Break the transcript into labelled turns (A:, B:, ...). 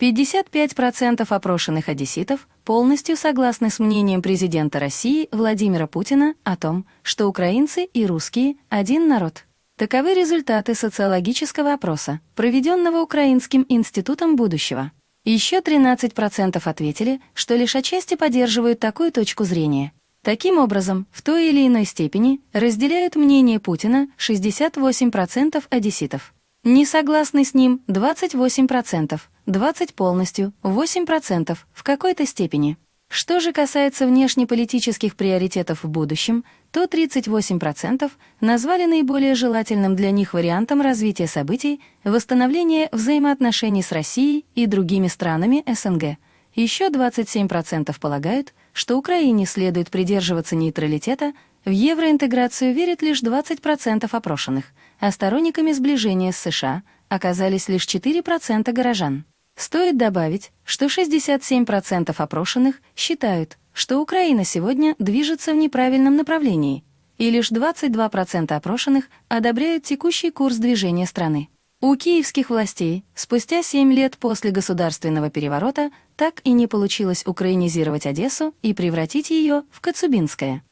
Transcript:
A: 55% опрошенных одесситов полностью согласны с мнением президента России Владимира Путина о том, что украинцы и русские – один народ. Таковы результаты социологического опроса, проведенного Украинским институтом будущего. Еще 13% ответили, что лишь отчасти поддерживают такую точку зрения. Таким образом, в той или иной степени разделяют мнение Путина 68% одесситов. Не согласны с ним 28%, 20% полностью, 8% в какой-то степени. Что же касается внешнеполитических приоритетов в будущем, то 38% назвали наиболее желательным для них вариантом развития событий восстановление взаимоотношений с Россией и другими странами СНГ. Еще 27% полагают, что Украине следует придерживаться нейтралитета, в евроинтеграцию верят лишь 20% опрошенных, а сторонниками сближения с США оказались лишь 4% горожан. Стоит добавить, что 67% опрошенных считают, что Украина сегодня движется в неправильном направлении, и лишь 22% опрошенных одобряют текущий курс движения страны. У киевских властей спустя 7 лет после государственного переворота так и не получилось украинизировать Одессу и превратить ее в Коцубинское.